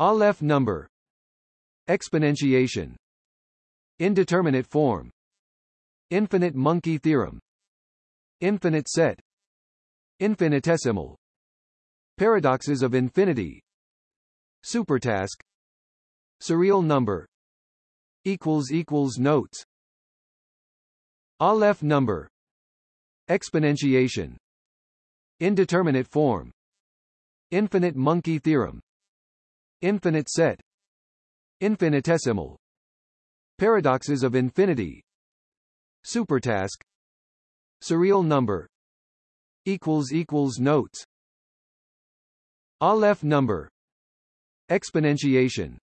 Aleph number. Exponentiation. Indeterminate form. Infinite monkey theorem. Infinite set. Infinitesimal. Paradoxes of infinity. Supertask. Surreal number. Equals equals notes. Aleph number. Exponentiation. Indeterminate form. Infinite monkey theorem Infinite set Infinitesimal Paradoxes of infinity Supertask Surreal number equals equals notes Aleph number Exponentiation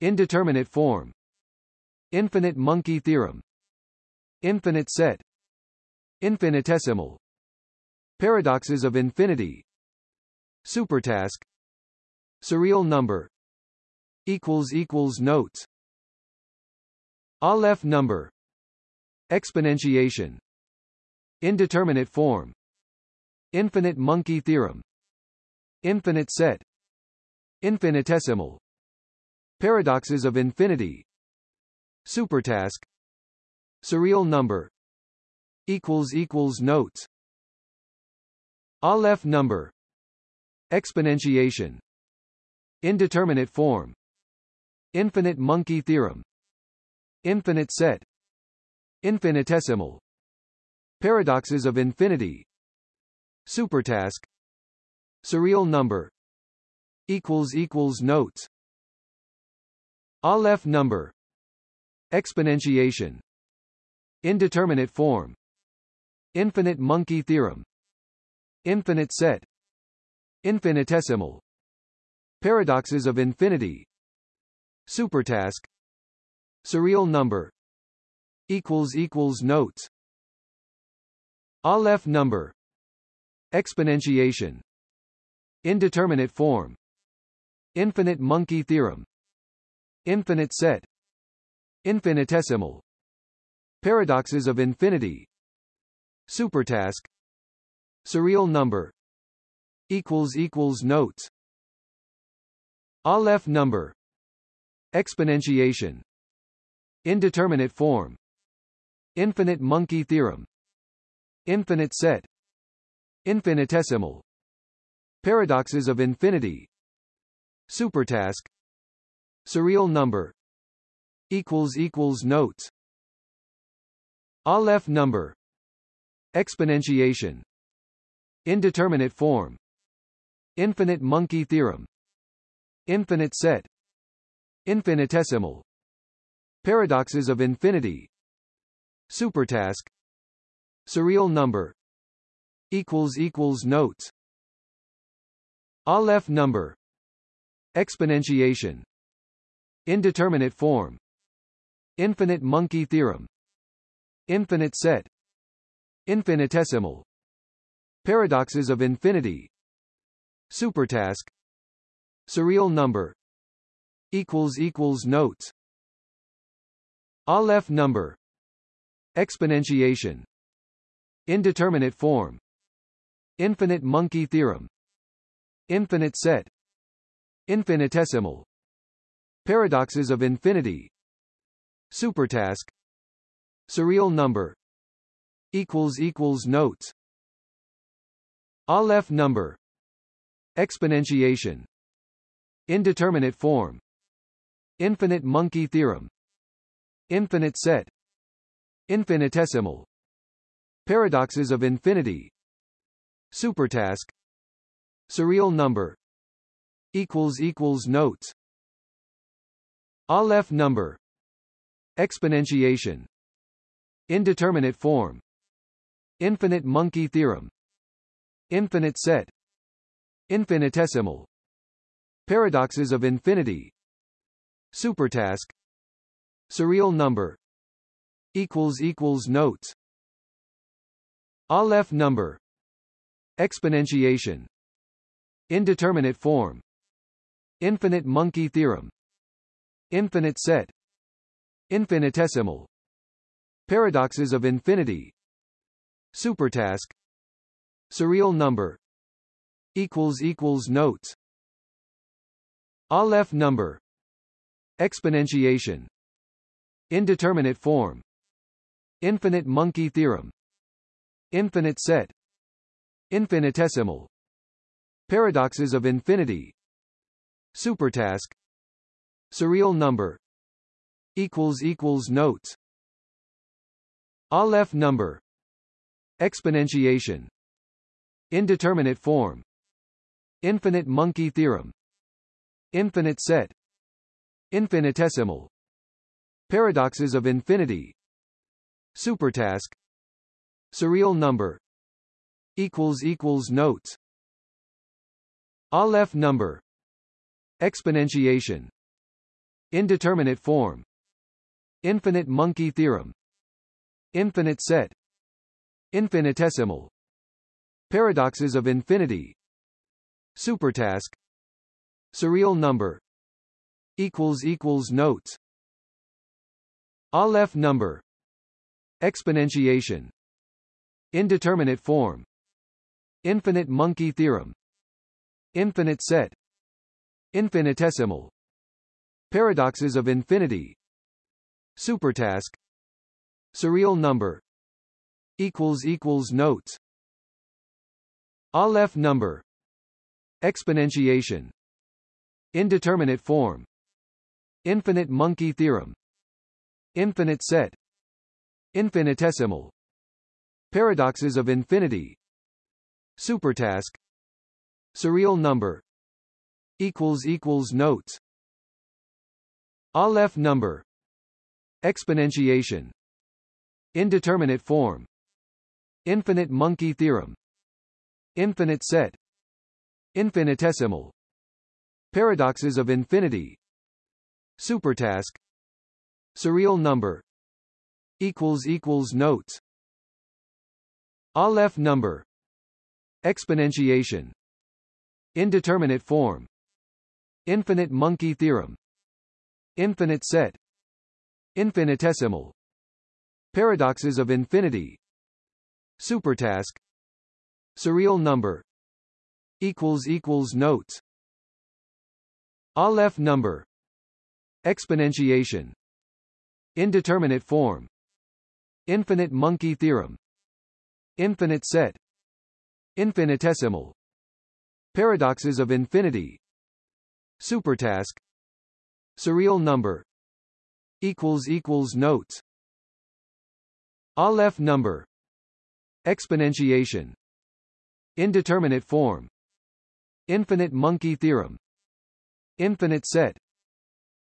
Indeterminate form Infinite monkey theorem Infinite set Infinitesimal Paradoxes of infinity Supertask Surreal number equals equals notes. Aleph number. Exponentiation. Indeterminate form. Infinite monkey theorem. Infinite set. Infinitesimal. Paradoxes of infinity. Supertask. Surreal number. Equals equals notes. Aleph number. Exponentiation Indeterminate form. Infinite monkey theorem. Infinite set. Infinitesimal. Paradoxes of infinity. Supertask. Surreal number. Equals equals notes. Aleph number. Exponentiation. Indeterminate form. Infinite monkey theorem. Infinite set. Infinitesimal Paradoxes of infinity. Supertask. Surreal number. Equals equals notes. Aleph number. Exponentiation. Indeterminate form. Infinite monkey theorem. Infinite set. Infinitesimal. Paradoxes of infinity. Supertask. Surreal number. Equals equals notes Aleph number. Exponentiation. Indeterminate form. Infinite monkey theorem. Infinite set. Infinitesimal. Paradoxes of infinity. Supertask. Surreal number. Equals equals notes. Aleph number. Exponentiation. Indeterminate form. Infinite monkey theorem Infinite set Infinitesimal Paradoxes of infinity Supertask Surreal number equals equals notes Aleph number Exponentiation Indeterminate form Infinite monkey theorem Infinite set Infinitesimal Paradoxes of infinity Supertask Surreal number equals equals notes Aleph number Exponentiation Indeterminate form Infinite monkey theorem Infinite set Infinitesimal Paradoxes of infinity Supertask Surreal number equals equals notes Aleph number Exponentiation Indeterminate form Infinite monkey theorem Infinite set Infinitesimal Paradoxes of infinity Supertask Surreal number equals equals notes Aleph number Exponentiation Indeterminate form Infinite monkey theorem Infinite set Infinitesimal Paradoxes of infinity. Supertask. Surreal number. Equals equals notes. Aleph number. Exponentiation. Indeterminate form. Infinite monkey theorem. Infinite set. Infinitesimal. Paradoxes of infinity. Supertask. Surreal number. Equals equals notes Aleph number. Exponentiation. Indeterminate form. Infinite monkey theorem. Infinite set. Infinitesimal. Paradoxes of infinity. Supertask. Surreal number. Equals equals notes. Aleph number. Exponentiation. Indeterminate form. Infinite monkey theorem Infinite set Infinitesimal Paradoxes of infinity Supertask Surreal number equals equals notes Aleph number Exponentiation Indeterminate form Infinite monkey theorem Infinite set Infinitesimal Paradoxes of infinity Supertask Surreal number equals equals notes Aleph number Exponentiation Indeterminate form Infinite monkey theorem Infinite set Infinitesimal Paradoxes of infinity Supertask Surreal number equals equals notes Aleph number Exponentiation Indeterminate form. Infinite monkey theorem. Infinite set. Infinitesimal. Paradoxes of infinity. Supertask. Surreal number. Equals equals notes. Aleph number. Exponentiation. Indeterminate form. Infinite monkey theorem. Infinite set. Infinitesimal Paradoxes of infinity. Supertask. Surreal number. Equals equals notes. Aleph number. Exponentiation. Indeterminate form. Infinite monkey theorem. Infinite set. Infinitesimal. Paradoxes of infinity. Supertask. Surreal number. Equals equals notes Aleph number. Exponentiation. Indeterminate form. Infinite monkey theorem. Infinite set. Infinitesimal. Paradoxes of infinity. Supertask. Surreal number. Equals equals notes. Aleph number. Exponentiation. Indeterminate form. Infinite monkey theorem Infinite set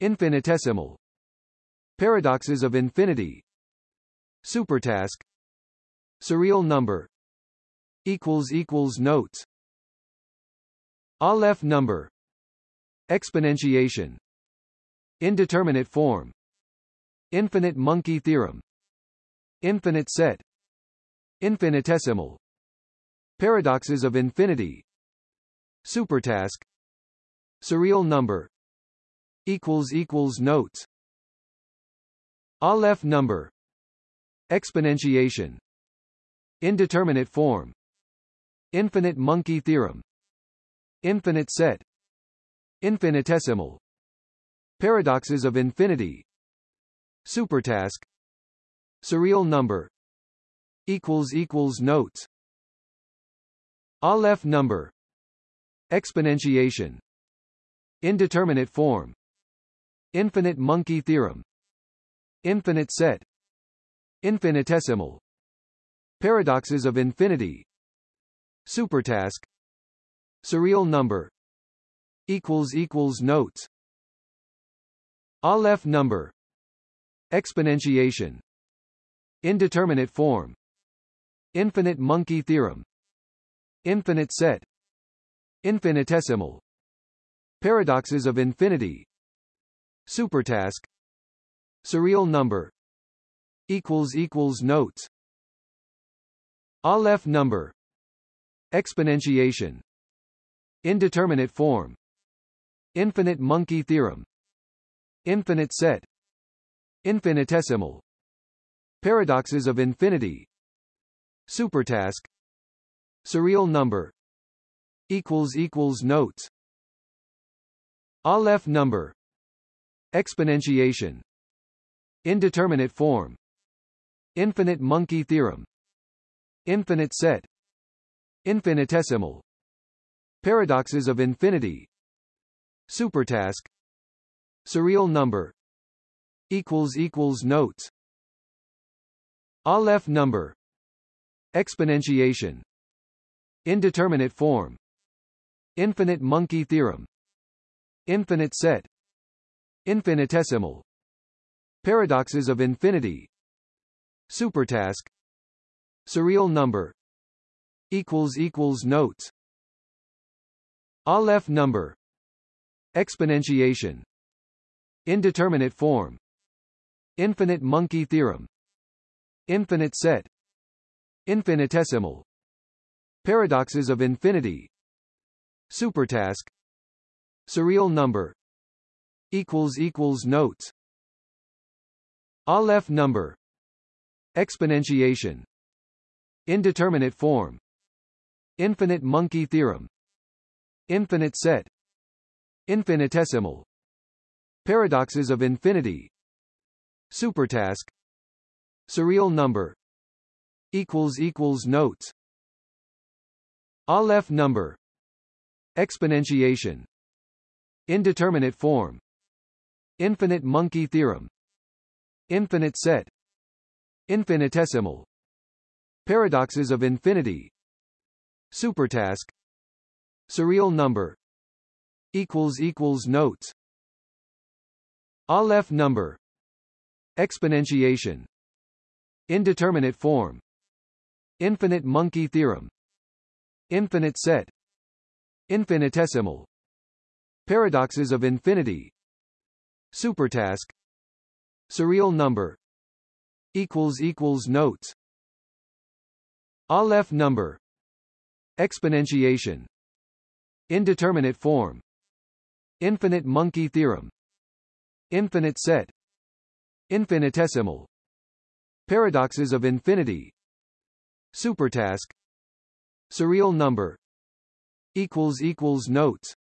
Infinitesimal Paradoxes of infinity Supertask Surreal number equals equals notes Aleph number Exponentiation Indeterminate form Infinite monkey theorem Infinite set Infinitesimal Paradoxes of infinity Supertask Surreal number equals equals notes Aleph number Exponentiation Indeterminate form Infinite monkey theorem Infinite set Infinitesimal Paradoxes of infinity Supertask Surreal number equals equals notes Aleph number Exponentiation Indeterminate form. Infinite monkey theorem. Infinite set. Infinitesimal. Paradoxes of infinity. Supertask. Surreal number. Equals equals notes. Aleph number. Exponentiation. Indeterminate form. Infinite monkey theorem. Infinite set. Infinitesimal Paradoxes of infinity. Supertask. Surreal number. Equals equals notes. Aleph number. Exponentiation. Indeterminate form. Infinite monkey theorem. Infinite set. Infinitesimal. Paradoxes of infinity. Supertask. Surreal number. Equals equals notes Aleph number. Exponentiation. Indeterminate form. Infinite monkey theorem. Infinite set. Infinitesimal. Paradoxes of infinity. Supertask. Surreal number. Equals equals notes. Aleph number. Exponentiation. Indeterminate form. Infinite monkey theorem Infinite set Infinitesimal Paradoxes of infinity Supertask Surreal number equals equals notes Aleph number Exponentiation Indeterminate form Infinite monkey theorem Infinite set Infinitesimal Paradoxes of infinity Supertask Surreal number equals equals notes Aleph number Exponentiation Indeterminate form Infinite monkey theorem Infinite set Infinitesimal Paradoxes of infinity Supertask Surreal number equals equals notes Aleph number Exponentiation Indeterminate form Infinite monkey theorem Infinite set Infinitesimal Paradoxes of infinity Supertask Surreal number equals equals notes Aleph number Exponentiation Indeterminate form Infinite monkey theorem Infinite set Infinitesimal Paradoxes of infinity. Supertask. Surreal number. Equals equals notes. Aleph number. Exponentiation. Indeterminate form. Infinite monkey theorem. Infinite set. Infinitesimal. Paradoxes of infinity. Supertask. Surreal number. Equals equals notes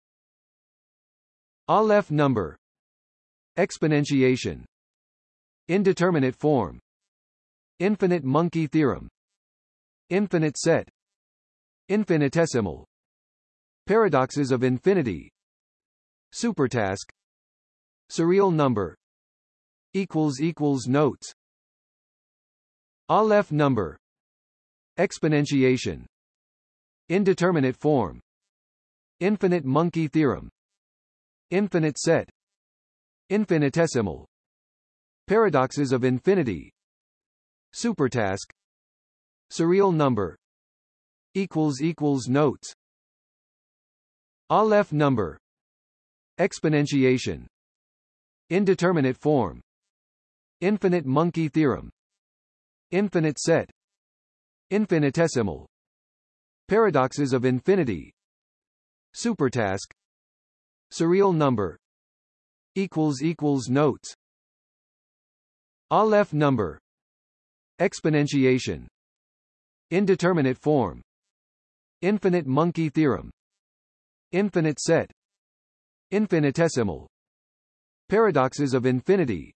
Aleph number. Exponentiation. Indeterminate form. Infinite monkey theorem. Infinite set. Infinitesimal. Paradoxes of infinity. Supertask. Surreal number. Equals equals notes. Aleph number. Exponentiation. Indeterminate form. Infinite monkey theorem Infinite set Infinitesimal Paradoxes of infinity Supertask Surreal number equals equals notes Aleph number Exponentiation Indeterminate form Infinite monkey theorem Infinite set Infinitesimal Paradoxes of infinity Supertask Surreal number equals equals notes Aleph number Exponentiation Indeterminate form Infinite monkey theorem Infinite set Infinitesimal Paradoxes of infinity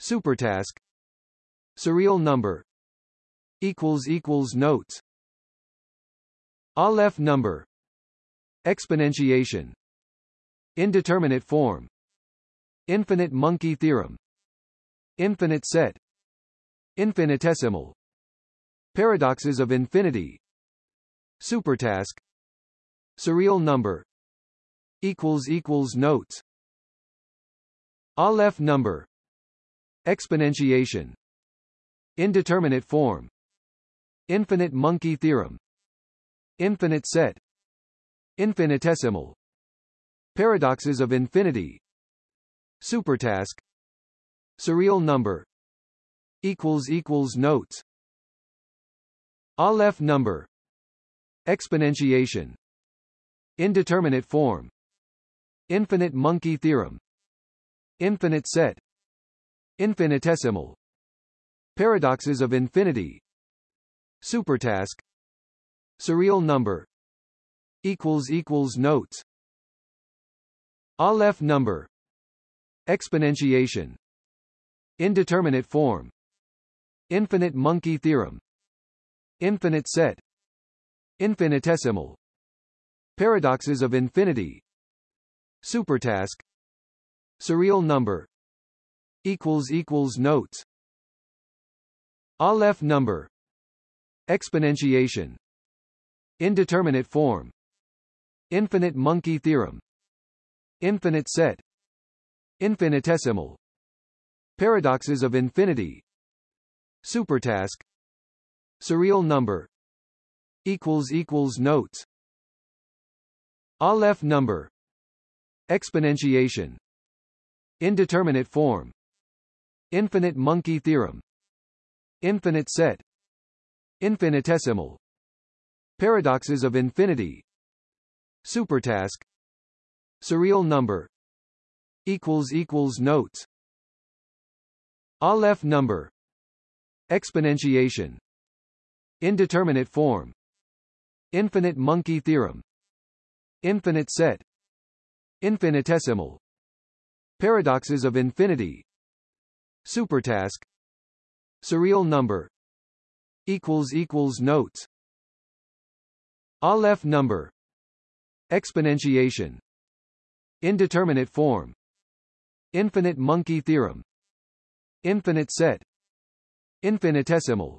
Supertask Surreal number equals equals notes Aleph number Exponentiation Indeterminate form. Infinite monkey theorem. Infinite set. Infinitesimal. Paradoxes of infinity. Supertask. Surreal number. Equals equals notes. Aleph number. Exponentiation. Indeterminate form. Infinite monkey theorem. Infinite set. Infinitesimal Paradoxes of infinity. Supertask. Surreal number. Equals equals notes. Aleph number. Exponentiation. Indeterminate form. Infinite monkey theorem. Infinite set. Infinitesimal. Paradoxes of infinity. Supertask. Surreal number. Equals equals notes Aleph number. Exponentiation. Indeterminate form. Infinite monkey theorem. Infinite set. Infinitesimal. Paradoxes of infinity. Supertask. Surreal number. Equals equals notes. Aleph number. Exponentiation. Indeterminate form. Infinite monkey theorem Infinite set Infinitesimal Paradoxes of infinity Supertask Surreal number equals equals notes Aleph number Exponentiation Indeterminate form Infinite monkey theorem Infinite set Infinitesimal Paradoxes of infinity Supertask Surreal number equals equals notes Aleph number Exponentiation Indeterminate form Infinite monkey theorem Infinite set Infinitesimal Paradoxes of infinity Supertask Surreal number equals equals notes Aleph number Exponentiation Indeterminate form Infinite monkey theorem Infinite set Infinitesimal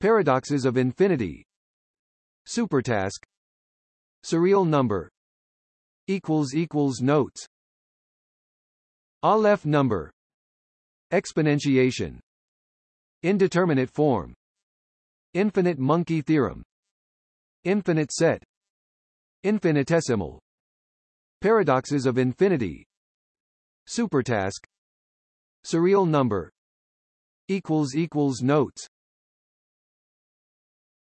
Paradoxes of infinity Supertask. Surreal number. Equals equals notes. Aleph number. Exponentiation. Indeterminate form. Infinite monkey theorem. Infinite set. Infinitesimal. Paradoxes of infinity. Supertask. Surreal number. Equals equals notes.